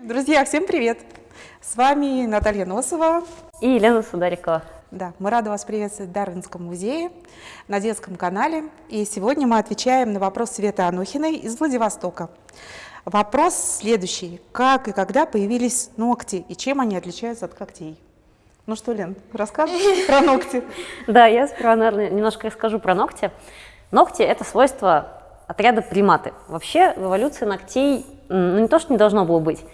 Друзья, всем привет! С вами Наталья Носова и Елена Сударикова. Да, мы рады вас приветствовать в Дарвинском музее на детском канале. И сегодня мы отвечаем на вопрос Светы Анохиной из Владивостока. Вопрос следующий. Как и когда появились ногти и чем они отличаются от когтей? Ну что, Лен, расскажешь про ногти? Да, я сперва, наверное, немножко расскажу про ногти. Ногти – это свойство отряда приматы. Вообще в эволюции ногтей ну, не то, что не должно было быть.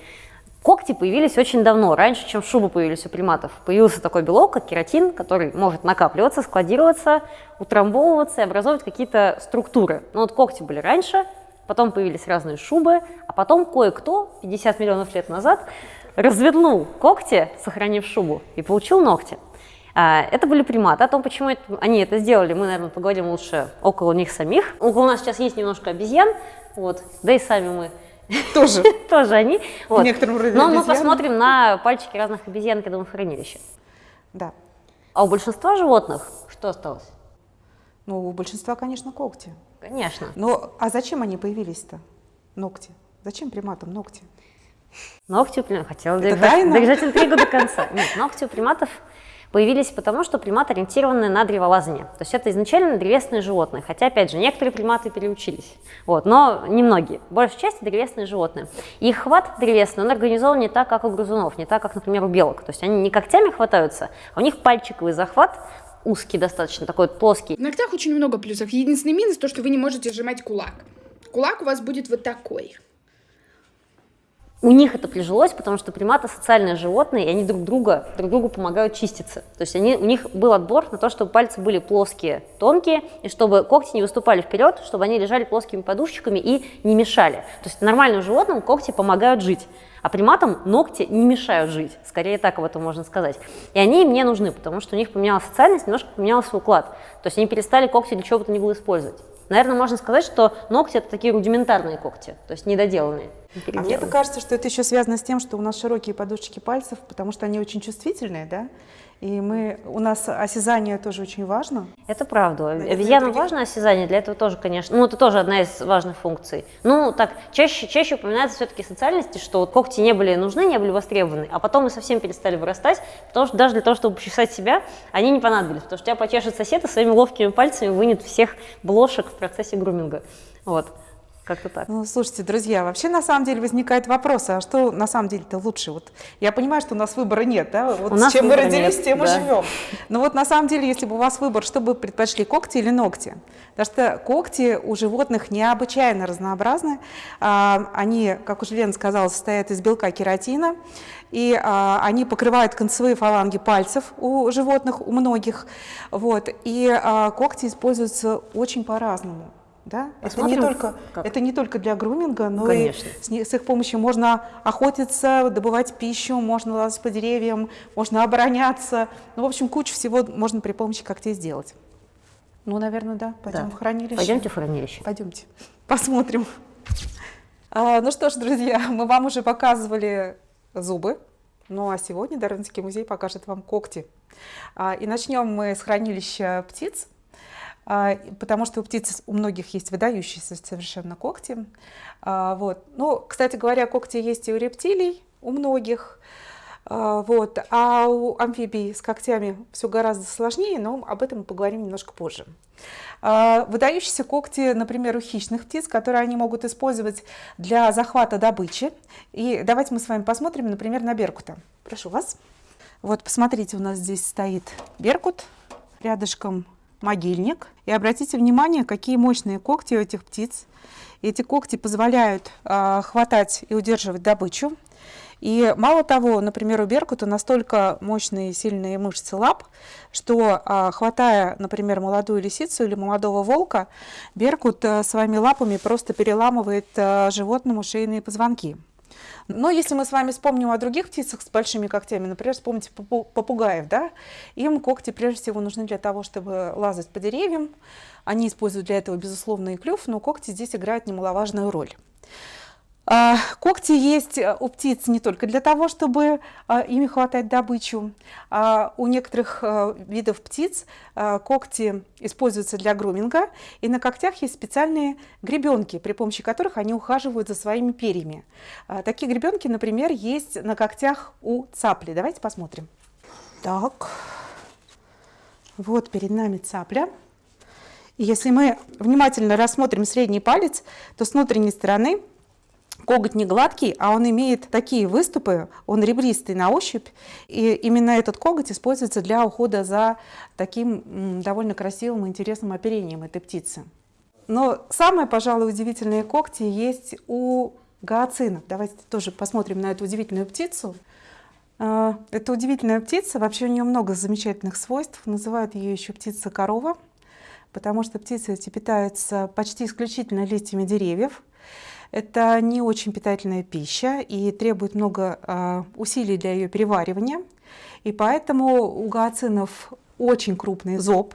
Когти появились очень давно, раньше, чем шубы появились у приматов. Появился такой белок, как кератин, который может накапливаться, складироваться, утрамбовываться и образовывать какие-то структуры. Но вот когти были раньше, потом появились разные шубы, а потом кое-кто 50 миллионов лет назад развернул когти, сохранив шубу, и получил ногти. А, это были приматы. О том, почему это, они это сделали, мы, наверное, поговорим лучше около них самих. Около нас сейчас есть немножко обезьян, вот, да и сами мы тоже. Тоже они. Вот. В некотором роде Но мы посмотрим на пальчики разных обезьян, мы в хранилище. Да. А у большинства животных что осталось? Ну, у большинства, конечно, когти. Конечно. Но а зачем они появились-то? Ногти. Зачем приматам ногти? Ногти у приматов. Хотела держать, держать интригу до конца. Нет, ногти у приматов появились потому, что приматы ориентированы на древолазание. То есть это изначально древесные животные, хотя, опять же, некоторые приматы переучились, вот, но немногие. Большая часть древесные животные. их хват древесный, он организован не так, как у грызунов, не так, как, например, у белок. То есть они не когтями хватаются, а у них пальчиковый захват, узкий достаточно, такой плоский. В ногтях очень много плюсов. Единственный минус то, что вы не можете сжимать кулак. Кулак у вас будет вот такой. У них это прижилось, потому что приматы социальные животные, и они друг друга, друг другу помогают чиститься. То есть они, у них был отбор на то, чтобы пальцы были плоские, тонкие, и чтобы когти не выступали вперед, чтобы они лежали плоскими подушечками и не мешали. То есть нормальным животным когти помогают жить. А приматам ногти не мешают жить, скорее так об этом можно сказать. И они им не нужны, потому что у них поменялась социальность, немножко поменялся уклад. То есть они перестали когти для чего бы то ни было использовать. Наверное, можно сказать, что ногти – это такие рудиментарные когти, то есть недоделанные. А мне кажется, что это еще связано с тем, что у нас широкие подушечки пальцев, потому что они очень чувствительные, да? И мы, у нас осязание тоже очень важно. Это правда. Обезьянам других... важно осязание, для этого тоже, конечно, ну это тоже одна из важных функций. Ну так, чаще, чаще упоминается все-таки социальности, что вот когти не были нужны, не были востребованы, а потом мы совсем перестали вырастать, потому что даже для того, чтобы почесать себя, они не понадобились, потому что тебя почешет сосед и своими ловкими пальцами вынет всех блошек в процессе груминга. Вот. Как-то так. Ну, слушайте, друзья, вообще на самом деле возникает вопрос, а что на самом деле-то лучше? Вот я понимаю, что у нас выбора нет, да? Вот у с чем мы родились, нет, тем да. мы живем. Но вот на самом деле, если бы у вас выбор, что бы предпочли, когти или ногти? Потому что когти у животных необычайно разнообразны. А, они, как уже Лена сказала, состоят из белка кератина, и а, они покрывают концевые фаланги пальцев у животных, у многих. Вот, и а, когти используются очень по-разному. Да? Это, не только, это не только для груминга, но Конечно. и с, с их помощью можно охотиться, добывать пищу, можно лазать по деревьям, можно обороняться. Ну, в общем, кучу всего можно при помощи когтей сделать. Ну, наверное, да. Пойдем да. в хранилище. Пойдемте в хранилище. Пойдемте. Посмотрим. А, ну что ж, друзья, мы вам уже показывали зубы. Ну а сегодня Дарвинский музей покажет вам когти. А, и начнем мы с хранилища птиц. А, потому что у птиц у многих есть выдающиеся совершенно когти. А, вот. Ну, кстати говоря, когти есть и у рептилий, у многих. А, вот. А у амфибий с когтями все гораздо сложнее, но об этом мы поговорим немножко позже. Выдающиеся когти, например, у хищных птиц, которые они могут использовать для захвата добычи. И давайте мы с вами посмотрим, например, на беркута. Прошу вас. Вот, посмотрите, у нас здесь стоит беркут, рядышком могильник. И обратите внимание, какие мощные когти у этих птиц. Эти когти позволяют э, хватать и удерживать добычу. И мало того, например, у беркута настолько мощные сильные мышцы лап, что э, хватая, например, молодую лисицу или молодого волка, беркут э, своими лапами просто переламывает животному шейные позвонки. Но если мы с вами вспомним о других птицах с большими когтями, например, вспомните попугаев, да, им когти прежде всего нужны для того, чтобы лазать по деревьям. Они используют для этого, безусловно, и клюв, но когти здесь играют немаловажную роль. А, когти есть э, у птиц не только для того, чтобы а, ими хватать добычу. А у некоторых а, видов птиц а, когти используются для груминга, и на когтях есть специальные гребенки, при помощи которых они ухаживают за своими перьями. Такие гребенки, например, есть на когтях у цапли. Давайте посмотрим. Так, вот перед нами цапля. И если мы внимательно рассмотрим средний палец, то с внутренней стороны Коготь не гладкий, а он имеет такие выступы, он ребристый на ощупь, и именно этот коготь используется для ухода за таким довольно красивым и интересным оперением этой птицы. Но самые, пожалуй, удивительные когти есть у гиацинов. Давайте тоже посмотрим на эту удивительную птицу. А, это удивительная птица, вообще у нее много замечательных свойств, называют ее еще птица-корова, потому что птица эти питается почти исключительно листьями деревьев. Это не очень питательная пища и требует много э, усилий для ее переваривания. И поэтому у гиацинов очень крупный зоб,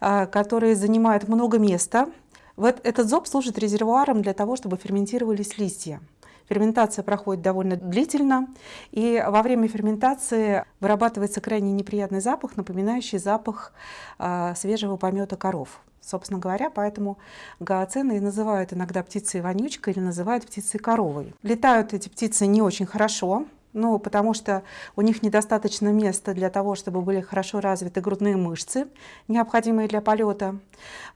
э, который занимает много места. Вот этот зоб служит резервуаром для того, чтобы ферментировались листья. Ферментация проходит довольно длительно, и во время ферментации вырабатывается крайне неприятный запах, напоминающий запах э, свежего помета коров. Собственно говоря, поэтому гиацины и называют иногда птицей вонючкой или называют птицей коровой. Летают эти птицы не очень хорошо, ну, потому что у них недостаточно места для того, чтобы были хорошо развиты грудные мышцы, необходимые для полета.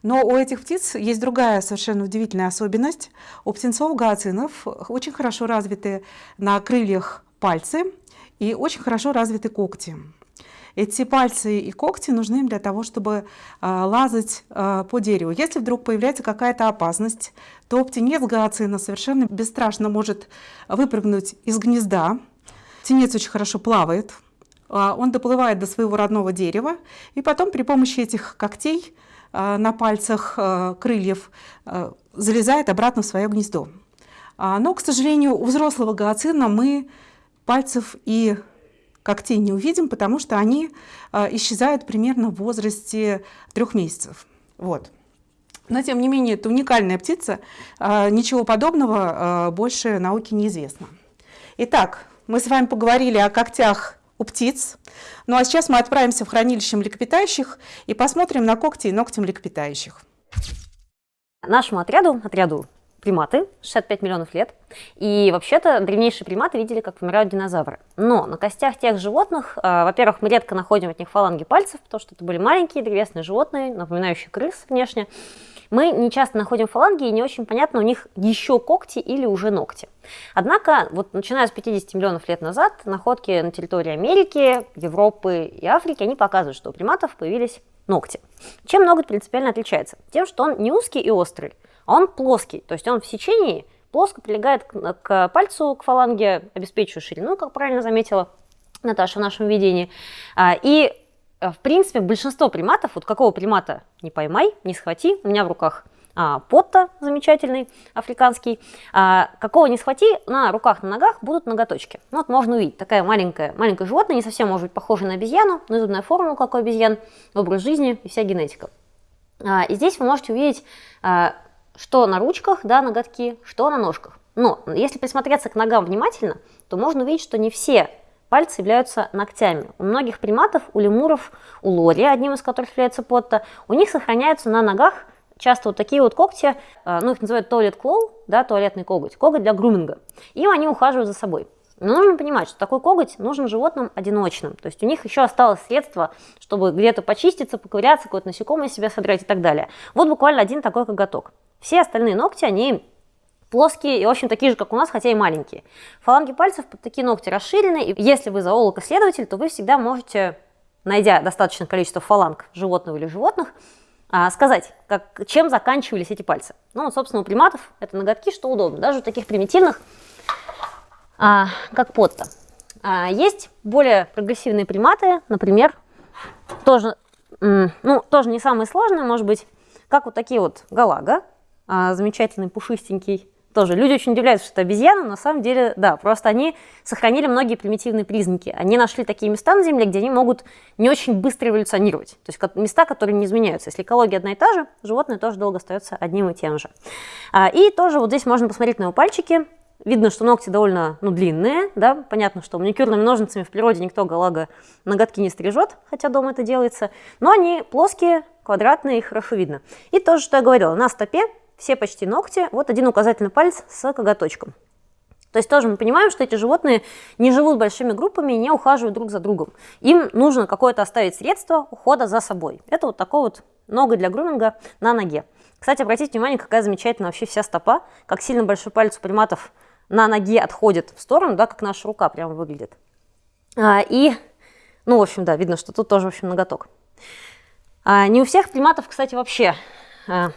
Но у этих птиц есть другая совершенно удивительная особенность. У птенцов гиацинов очень хорошо развиты на крыльях пальцы и очень хорошо развиты когти. Эти пальцы и когти нужны им для того, чтобы а, лазать а, по дереву. Если вдруг появляется какая-то опасность, то птенец гиацина совершенно бесстрашно может выпрыгнуть из гнезда. Птенец очень хорошо плавает, а, он доплывает до своего родного дерева, и потом при помощи этих когтей на пальцах крыльев залезает обратно в свое гнездо. Но, к сожалению, у взрослого гиацина мы пальцев и когтей не увидим, потому что они э, исчезают примерно в возрасте трех месяцев. Вот. Но, тем не менее, это уникальная птица, э, ничего подобного э, больше науке неизвестно. Итак, мы с вами поговорили о когтях у птиц. Ну а сейчас мы отправимся в хранилище млекопитающих и посмотрим на когти и ногти млекопитающих. Нашему отряду, отряду приматы, 65 миллионов лет. И вообще-то древнейшие приматы видели, как помирают динозавры. Но на костях тех животных, э, во-первых, мы редко находим от них фаланги пальцев, потому что это были маленькие древесные животные, напоминающие крыс внешне. Мы не часто находим фаланги, и не очень понятно, у них еще когти или уже ногти. Однако, вот начиная с 50 миллионов лет назад, находки на территории Америки, Европы и Африки, они показывают, что у приматов появились ногти. Чем ноготь принципиально отличается? Тем, что он не узкий и острый, а он плоский, то есть он в сечении плоско прилегает к, к пальцу, к фаланге, обеспечивая ширину, как правильно заметила Наташа в нашем видении. А, и, э, в принципе, большинство приматов, вот какого примата не поймай, не схвати, у меня в руках а, потта замечательный, африканский. А, какого не схвати, на руках, на ногах будут ноготочки. Ну, вот можно увидеть, такая маленькая, маленькое животное, не совсем может быть похоже на обезьяну, но зубная форма, как у обезьян, образ жизни и вся генетика. А, и здесь вы можете увидеть а, что на ручках, да, ноготки, что на ножках. Но если присмотреться к ногам внимательно, то можно увидеть, что не все пальцы являются ногтями. У многих приматов, у лемуров, у лори, одним из которых является потта, у них сохраняются на ногах часто вот такие вот когти, э, ну их называют туалет клоу, да, туалетный коготь, коготь для груминга. Им они ухаживают за собой. Но нужно понимать, что такой коготь нужен животным одиночным. То есть у них еще осталось средство, чтобы где-то почиститься, поковыряться, какое-то насекомое себя содрать и так далее. Вот буквально один такой коготок. Все остальные ногти, они плоские и, в общем, такие же, как у нас, хотя и маленькие. Фаланги пальцев под такие ногти расширены, и если вы зоолог-исследователь, то вы всегда можете, найдя достаточное количество фаланг животного или животных, а, сказать, как, чем заканчивались эти пальцы. Ну, собственно, у приматов это ноготки, что удобно. Даже у таких примитивных, а, как потта. А, есть более прогрессивные приматы, например, тоже, ну, тоже не самые сложные, может быть, как вот такие вот галага, а, замечательный, пушистенький. Тоже люди очень удивляются, что это обезьяна, но на самом деле, да, просто они сохранили многие примитивные признаки. Они нашли такие места на Земле, где они могут не очень быстро эволюционировать. То есть места, которые не изменяются. Если экология одна и та же, животное тоже долго остается одним и тем же. А, и тоже вот здесь можно посмотреть на его пальчики. Видно, что ногти довольно ну, длинные, да, понятно, что маникюрными ножницами в природе никто галага ноготки не стрижет, хотя дома это делается, но они плоские, квадратные, их хорошо видно. И то же, что я говорила, на стопе все почти ногти, вот один указательный палец с коготочком. То есть тоже мы понимаем, что эти животные не живут большими группами и не ухаживают друг за другом. Им нужно какое-то оставить средство ухода за собой. Это вот такое вот ноготь для груминга на ноге. Кстати, обратите внимание, какая замечательная вообще вся стопа, как сильно большой палец у приматов на ноге отходит в сторону, да, как наша рука прямо выглядит. А, и, ну, в общем, да, видно, что тут тоже, в общем, ноготок. А, не у всех приматов, кстати, вообще а,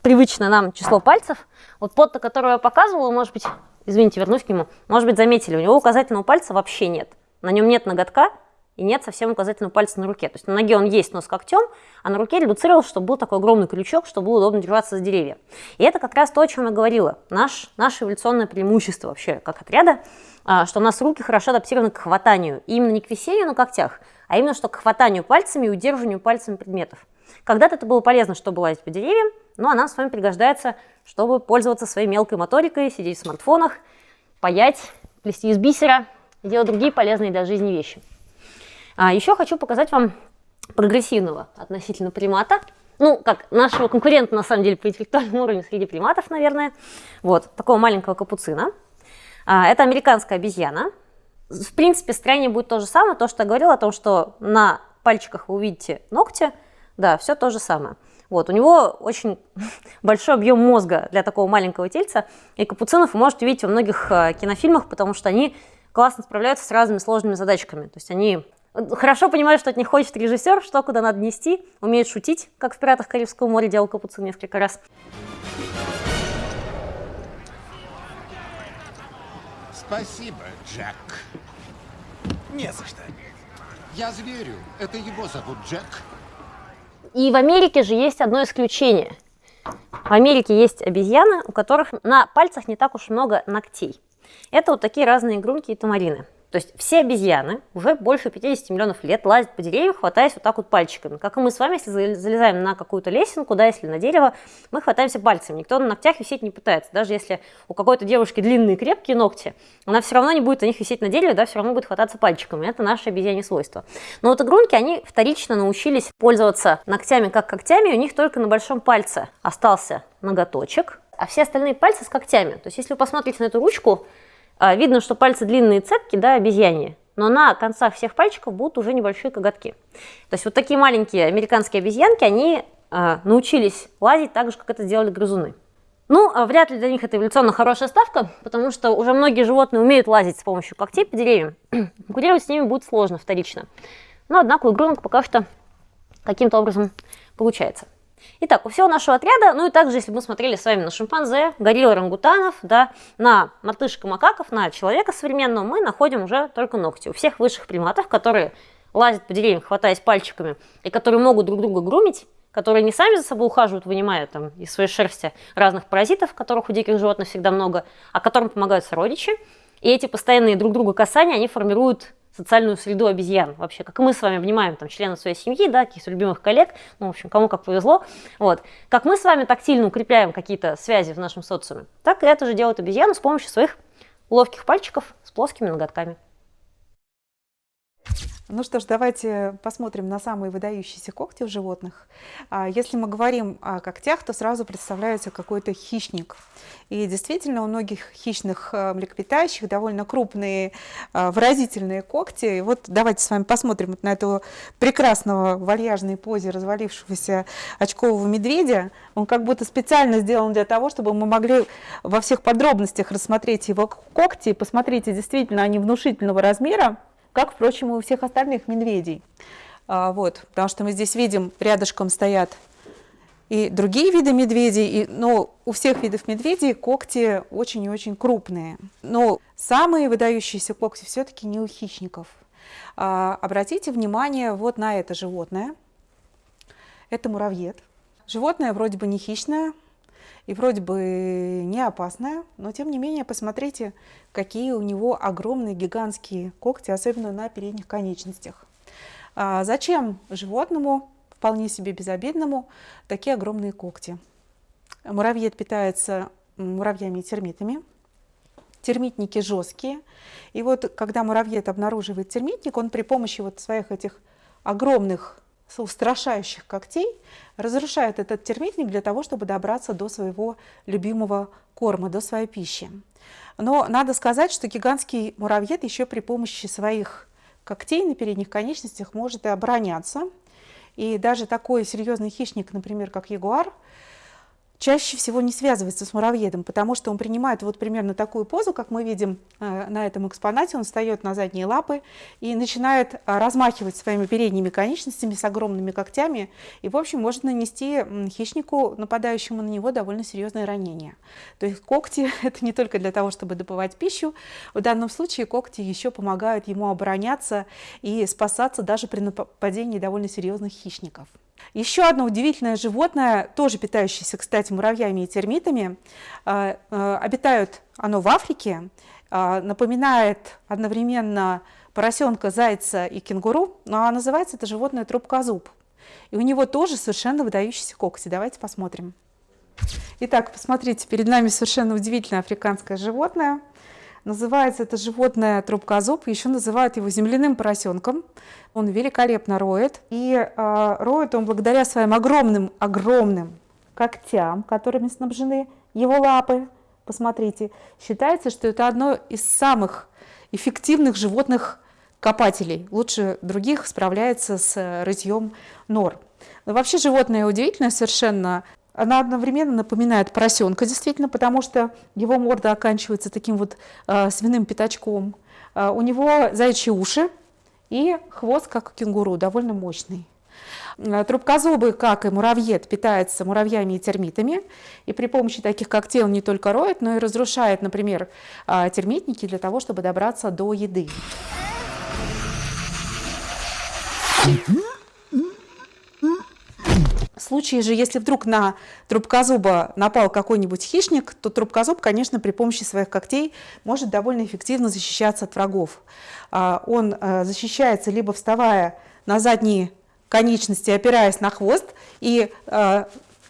привычно нам число пальцев. Вот под, которое я показывала, может быть, извините, вернусь к нему, может быть, заметили, у него указательного пальца вообще нет. На нем нет ноготка и нет совсем указательного пальца на руке. То есть на ноге он есть, но с когтем, а на руке редуцировал, чтобы был такой огромный крючок, чтобы было удобно держаться за деревья. И это как раз то, о чем я говорила. Наш, наше эволюционное преимущество вообще как отряда, а, что у нас руки хорошо адаптированы к хватанию. И именно не к висению на когтях, а именно что к хватанию пальцами и удерживанию пальцами предметов. Когда-то это было полезно, чтобы лазить по деревьям, ну а нам с вами пригождается, чтобы пользоваться своей мелкой моторикой, сидеть в смартфонах, паять, плести из бисера делать другие полезные для жизни вещи. А еще хочу показать вам прогрессивного относительно примата, ну, как нашего конкурента, на самом деле, по интеллектуальному уровню среди приматов, наверное. Вот, такого маленького капуцина. А, это американская обезьяна. В принципе, строение будет то же самое, то, что я говорила о том, что на пальчиках вы увидите ногти, да, все то же самое. Вот, у него очень большой объем мозга для такого маленького тельца, и капуцинов вы можете увидеть во многих э, кинофильмах, потому что они классно справляются с разными сложными задачками. То есть они хорошо понимают, что от них хочет режиссер, что куда надо нести, умеют шутить, как в «Пиратах Карибского моря» делал Капуцин несколько раз. Спасибо, Джек. Не за что. Я зверю. Это его зовут Джек. И в Америке же есть одно исключение. В Америке есть обезьяны, у которых на пальцах не так уж много ногтей. Это вот такие разные игрунки и тамарины. То есть все обезьяны уже больше 50 миллионов лет лазят по деревьям, хватаясь вот так вот пальчиками. Как и мы с вами, если залезаем на какую-то лесенку, да, если на дерево, мы хватаемся пальцами. Никто на ногтях висеть не пытается. Даже если у какой-то девушки длинные крепкие ногти, она все равно не будет на них висеть на дереве, да, все равно будет хвататься пальчиками. Это наше обезьяне свойство. Но вот игрунки, они вторично научились пользоваться ногтями как когтями, у них только на большом пальце остался ноготочек, а все остальные пальцы с когтями. То есть если вы посмотрите на эту ручку, видно, что пальцы длинные цепки, да, обезьяньи, но на концах всех пальчиков будут уже небольшие коготки. То есть вот такие маленькие американские обезьянки, они э, научились лазить так же, как это делали грызуны. Ну, а вряд ли для них это эволюционно хорошая ставка, потому что уже многие животные умеют лазить с помощью когтей по деревьям. Конкурировать с ними будет сложно вторично. Но, однако, у игрунок пока что каким-то образом получается. Итак, у всего нашего отряда, ну и также, если мы смотрели с вами на шимпанзе, горилл орангутанов, да, на мартышек макаков, на человека современного, мы находим уже только ногти. У всех высших приматов, которые лазят по деревьям, хватаясь пальчиками, и которые могут друг друга грумить, которые не сами за собой ухаживают, вынимая там из своей шерсти разных паразитов, которых у диких животных всегда много, а которым помогают сородичи. И эти постоянные друг друга касания, они формируют социальную среду обезьян вообще, как мы с вами обнимаем там членов своей семьи, да, каких-то любимых коллег, ну, в общем, кому как повезло, вот. Как мы с вами тактильно укрепляем какие-то связи в нашем социуме, так и это же делают обезьяны с помощью своих ловких пальчиков с плоскими ноготками. Ну что ж, давайте посмотрим на самые выдающиеся когти у животных. А, если мы говорим о когтях, то сразу представляется какой-то хищник. И действительно, у многих хищных э, млекопитающих довольно крупные э, выразительные когти. И вот давайте с вами посмотрим на этого прекрасного вальяжной позе развалившегося очкового медведя. Он как будто специально сделан для того, чтобы мы могли во всех подробностях рассмотреть его когти. Посмотрите, действительно, они внушительного размера как, впрочем, и у всех остальных медведей. А, вот, потому что мы здесь видим, рядышком стоят и другие виды медведей, и, но у всех видов медведей когти очень и очень крупные. Но самые выдающиеся когти все-таки не у хищников. А, обратите внимание вот на это животное. Это муравьед. Животное вроде бы не хищное, и вроде бы не опасная, но тем не менее посмотрите, какие у него огромные гигантские когти, особенно на передних конечностях. А зачем животному, вполне себе безобидному, такие огромные когти? Муравьед питается муравьями и термитами. термитники жесткие. И вот когда муравьед обнаруживает термитник, он при помощи вот своих этих огромных устрашающих когтей разрушает этот термитник для того, чтобы добраться до своего любимого корма, до своей пищи. Но надо сказать, что гигантский муравьед еще при помощи своих когтей на передних конечностях может и обороняться. И даже такой серьезный хищник, например, как ягуар, чаще всего не связывается с муравьедом, потому что он принимает вот примерно такую позу, как мы видим э, на этом экспонате. Он встает на задние лапы и начинает э, размахивать своими передними конечностями с огромными когтями и, в общем, может нанести хищнику, нападающему на него, довольно серьезное ранение. То есть когти – это не только для того, чтобы добывать пищу, в данном случае когти еще помогают ему обороняться и спасаться даже при нападении довольно серьезных хищников. Еще одно удивительное животное, тоже питающееся, кстати, муравьями и термитами, э, э, обитает оно в Африке, э, напоминает одновременно поросенка, зайца и кенгуру, но называется это животное трубкозуб. И у него тоже совершенно выдающиеся когти. Давайте посмотрим. Итак, посмотрите, перед нами совершенно удивительное африканское животное – Называется это животное трубкозуб, еще называют его земляным поросенком. Он великолепно роет, и э, роет он благодаря своим огромным-огромным когтям, которыми снабжены его лапы. Посмотрите, считается, что это одно из самых эффективных животных копателей. Лучше других справляется с рытьем нор. Но вообще животное удивительное совершенно. Она одновременно напоминает поросенка, действительно, потому что его морда оканчивается таким вот э, свиным пятачком. Э, у него заячьи уши и хвост, как у кенгуру, довольно мощный. Э, трубкозубый, как и муравьед, питается муравьями и термитами. И при помощи таких когтей он не только роет, но и разрушает, например, термитники для того, чтобы добраться до еды. В случае же, если вдруг на трубкозуба напал какой-нибудь хищник, то трубкозуб, конечно, при помощи своих когтей может довольно эффективно защищаться от врагов. А, он э, защищается либо вставая на задние конечности, опираясь на хвост, и э,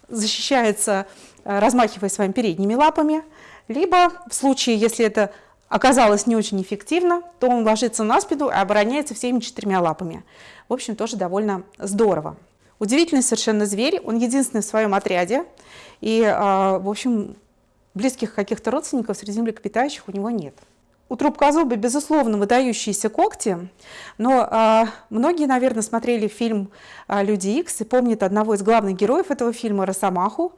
защищается, э, размахивая своими передними лапами, либо в случае, если это оказалось не очень эффективно, то он ложится на спину и обороняется всеми четырьмя лапами. В общем, тоже довольно здорово. Удивительный совершенно зверь, он единственный в своем отряде, и, а, в общем, близких каких-то родственников среди млекопитающих у него нет. У трубкозуба, безусловно, выдающиеся когти, но а, многие, наверное, смотрели фильм а, «Люди Икс» и помнят одного из главных героев этого фильма, Росомаху,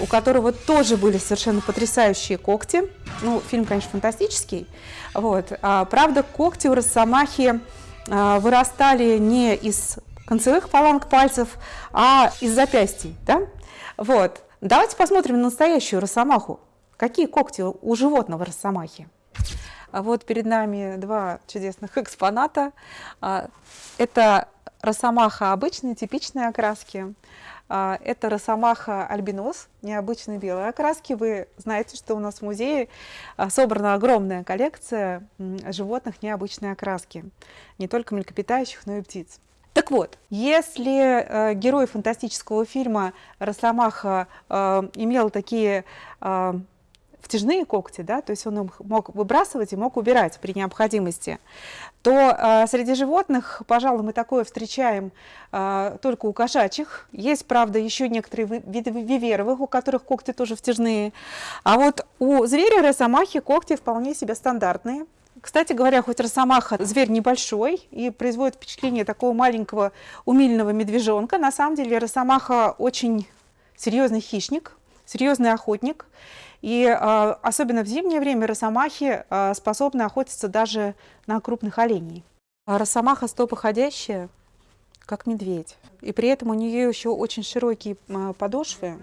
у которого тоже были совершенно потрясающие когти. Ну, фильм, конечно, фантастический. Вот. А, правда, когти у Росомахи а, вырастали не из концевых фаланг пальцев, а из запястий. Да? Вот. Давайте посмотрим на настоящую росомаху. Какие когти у животного росомахи? А вот перед нами два чудесных экспоната. А, это росомаха обычной, типичной окраски. А, это росомаха альбинос, необычной белой окраски. Вы знаете, что у нас в музее собрана огромная коллекция животных необычной окраски. Не только млекопитающих, но и птиц. Так вот, если э, герой фантастического фильма Росомаха э, имел такие э, втяжные когти, да, то есть он их мог выбрасывать и мог убирать при необходимости, то э, среди животных, пожалуй, мы такое встречаем э, только у кошачьих. Есть, правда, еще некоторые виды виверовых, у которых когти тоже втяжные. А вот у зверя росомахи когти вполне себе стандартные. Кстати говоря, хоть росомаха зверь небольшой и производит впечатление такого маленького умильного медвежонка, на самом деле росомаха очень серьезный хищник, серьезный охотник. И э, особенно в зимнее время росомахи э, способны охотиться даже на крупных оленей. А росомаха стопоходящая, как медведь. И при этом у нее еще очень широкие подошвы,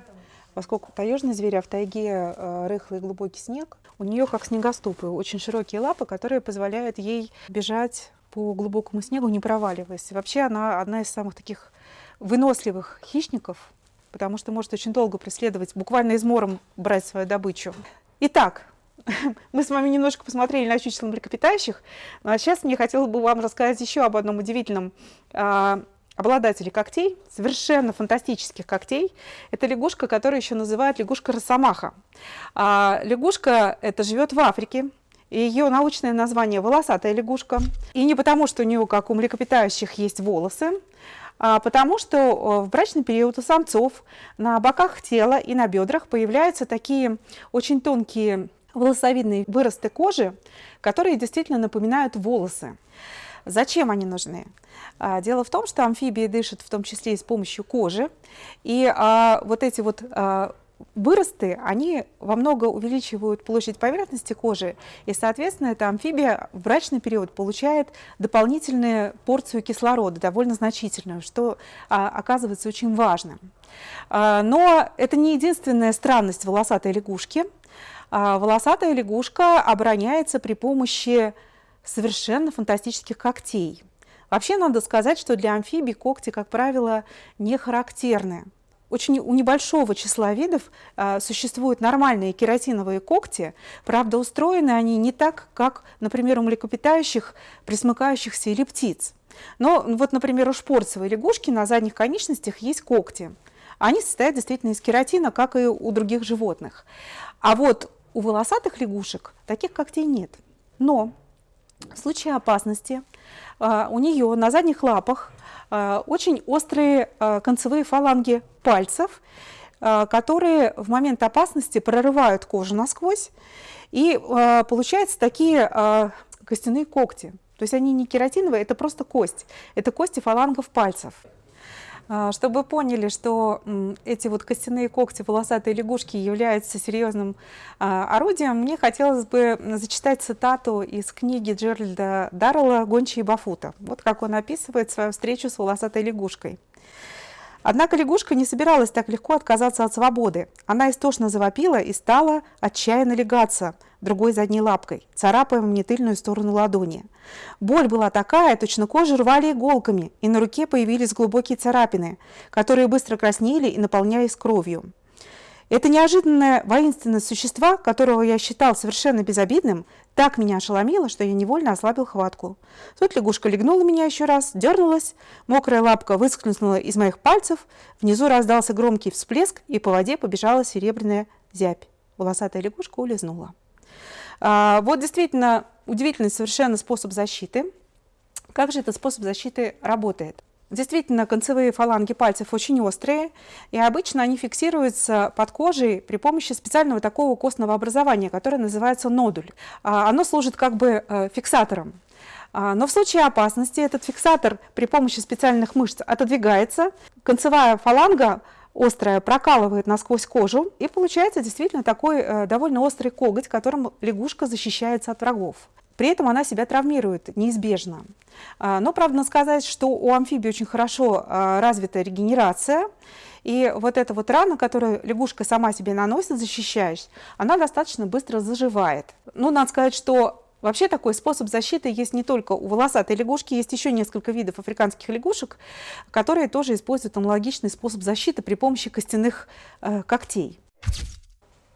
поскольку таежный зверь, а в тайге э, рыхлый глубокий снег, у нее как снегоступы, очень широкие лапы, которые позволяют ей бежать по глубокому снегу, не проваливаясь. Вообще она одна из самых таких выносливых хищников, потому что может очень долго преследовать, буквально измором брать свою добычу. Итак, мы с вами немножко посмотрели на чучело млекопитающих, а сейчас мне хотелось бы вам рассказать еще об одном удивительном а, обладатели когтей, совершенно фантастических когтей. Это лягушка, которую еще называют лягушка росомаха. А лягушка это живет в Африке. Ее научное название – волосатая лягушка. И не потому, что у нее, как у млекопитающих, есть волосы, а потому что э, в брачный период у самцов на боках тела и на бедрах появляются такие очень тонкие волосовидные выросты кожи, которые действительно напоминают волосы. Зачем они нужны? А, дело в том, что амфибии дышат в том числе и с помощью кожи, и а, вот эти вот а, выросты, они во много увеличивают площадь поверхности кожи, и, соответственно, эта амфибия в брачный период получает дополнительную порцию кислорода, довольно значительную, что а, оказывается очень важным. А, но это не единственная странность волосатой лягушки. А, волосатая лягушка обороняется при помощи совершенно фантастических когтей. Вообще надо сказать, что для амфибий когти, как правило, не характерны. Очень у небольшого числа видов а, существуют нормальные кератиновые когти, правда, устроены они не так, как, например, у млекопитающих, присмыкающихся или птиц. Но вот, например, у шпорцевой лягушки на задних конечностях есть когти. Они состоят действительно из кератина, как и у других животных. А вот у волосатых лягушек таких когтей нет. Но в случае опасности а, у нее на задних лапах а, очень острые а, концевые фаланги пальцев, которые в момент опасности прорывают кожу насквозь, и получаются такие костяные когти. То есть они не кератиновые, это просто кость. Это кости фалангов пальцев. А, чтобы поняли, что эти вот костяные когти волосатой лягушки являются серьезным а, орудием, мне хотелось бы зачитать цитату из книги Джеральда Даррелла «Гончие Бафута». Вот как он описывает свою встречу с волосатой лягушкой. Однако лягушка не собиралась так легко отказаться от свободы. Она истошно завопила и стала отчаянно легаться другой задней лапкой, царапая мне тыльную сторону ладони. Боль была такая, точно кожу рвали иголками, и на руке появились глубокие царапины, которые быстро краснели и наполнялись кровью. Это неожиданное воинственное существо, которого я считал совершенно безобидным, так меня ошеломило, что я невольно ослабил хватку. Тут лягушка легнула меня еще раз, дернулась, мокрая лапка выскользнула из моих пальцев, внизу раздался громкий всплеск, и по воде побежала серебряная зябь. Волосатая лягушка улизнула. А, вот действительно удивительный совершенно способ защиты. Как же этот способ защиты работает? Действительно, концевые фаланги пальцев очень острые, и обычно они фиксируются под кожей при помощи специального такого костного образования, которое называется нодуль. А, оно служит как бы э, фиксатором. А, но в случае опасности этот фиксатор при помощи специальных мышц отодвигается, концевая фаланга острая прокалывает насквозь кожу, и получается действительно такой э, довольно острый коготь, которым лягушка защищается от врагов. При этом она себя травмирует неизбежно. А, но, правда, сказать, что у амфибии очень хорошо а, развита регенерация, и вот эта вот рана, которую лягушка сама себе наносит, защищаясь, она достаточно быстро заживает. Ну, надо сказать, что Вообще такой способ защиты есть не только у волосатой лягушки, есть еще несколько видов африканских лягушек, которые тоже используют аналогичный способ защиты при помощи костяных э, когтей.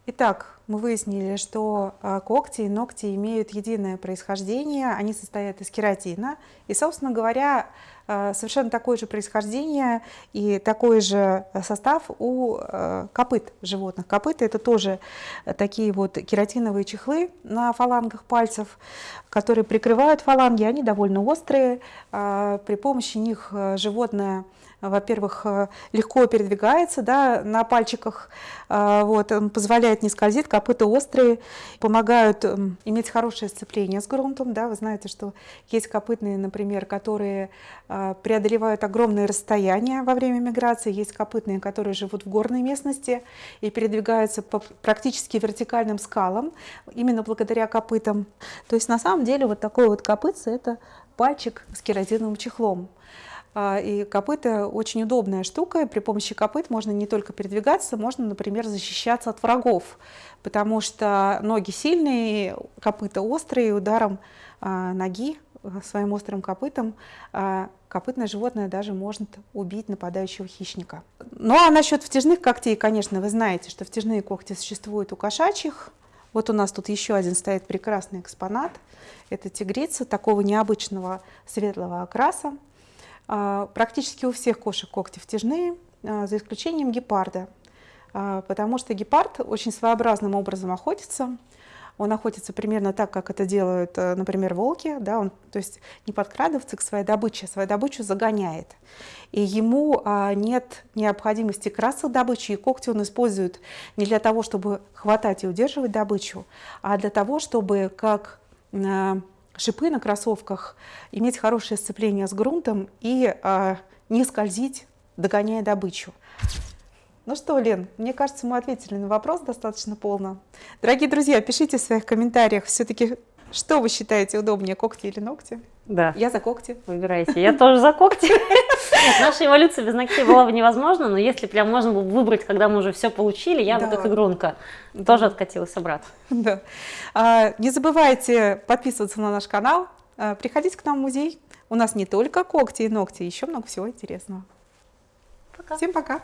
Итак, мы выяснили, что а, когти и ногти имеют единое происхождение, они состоят из кератина. И, собственно говоря, а, совершенно такое же происхождение и такой же состав у а, копыт животных. Копыты – это тоже такие вот кератиновые чехлы на фалангах пальцев, которые прикрывают фаланги, они довольно острые. При помощи них животное во-первых, э, легко передвигается да, на пальчиках, э, вот, он позволяет не скользить, копыта острые, помогают эм, иметь хорошее сцепление с грунтом. Да, вы знаете, что есть копытные, например, которые э, преодолевают огромные расстояния во время миграции, есть копытные, которые живут в горной местности и передвигаются по практически вертикальным скалам, именно благодаря копытам. То есть на самом деле вот такой вот копытце – это пальчик с кератиновым чехлом. А, и копыта очень удобная штука. При помощи копыт можно не только передвигаться, можно, например, защищаться от врагов, потому что ноги сильные, копыта острые, ударом а, ноги а, своим острым копытом копытное животное даже может убить нападающего хищника. Ну а насчет втяжных когтей, конечно, вы знаете, что втяжные когти существуют у кошачьих. Вот у нас тут еще один стоит прекрасный экспонат. Это тигрица такого необычного светлого окраса. А, практически у всех кошек когти втяжные, а, за исключением гепарда, а, потому что гепард очень своеобразным образом охотится. Он охотится примерно так, как это делают, э, например, волки. Да? Он, то есть не подкрадывается к своей добыче, а свою добычу загоняет. И ему нет необходимости красться добычи, и когти он использует не для того, чтобы хватать и удерживать добычу, а для того, чтобы как шипы на кроссовках иметь хорошее сцепление с грунтом и а, не скользить, догоняя добычу. Ну что, Лен, мне кажется, мы ответили на вопрос достаточно полно. Дорогие друзья, пишите в своих комментариях все-таки, что вы считаете удобнее, когти или ногти? Да. Я за когти. Выбирайте. Я тоже за когти. Нет, наша эволюция без ногтей была бы невозможна, но если прям можно было выбрать, когда мы уже все получили, я бы Да. как игрунка тоже откатилась обратно. Да. А, Не забывайте подписываться на наш канал, а, приходите к нам в музей. У нас не только когти и ногти, еще много всего интересного. Пока. Всем пока!